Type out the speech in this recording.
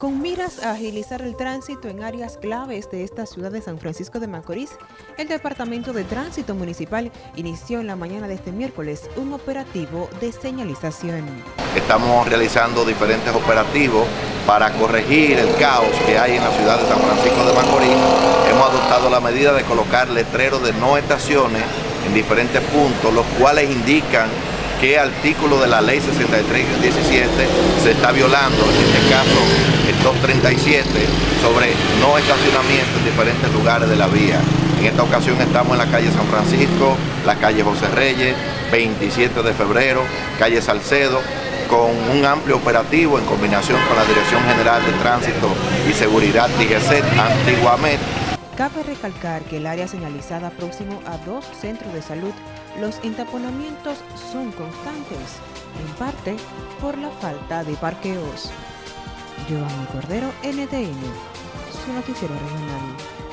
Con miras a agilizar el tránsito en áreas claves de esta ciudad de San Francisco de Macorís, el Departamento de Tránsito Municipal inició en la mañana de este miércoles un operativo de señalización. Estamos realizando diferentes operativos para corregir el caos que hay en la ciudad de San Francisco de Macorís. Hemos adoptado la medida de colocar letreros de no estaciones en diferentes puntos, los cuales indican qué artículo de la ley 6317 se está violando, en este caso el 237, sobre no estacionamiento en diferentes lugares de la vía. En esta ocasión estamos en la calle San Francisco, la calle José Reyes, 27 de febrero, calle Salcedo, con un amplio operativo en combinación con la Dirección General de Tránsito y Seguridad DGC, antiguamente Cabe recalcar que el área señalizada próximo a dos centros de salud, los entaponamientos son constantes, en parte por la falta de parqueos. Giovanni Cordero, NTN, su noticiero regional.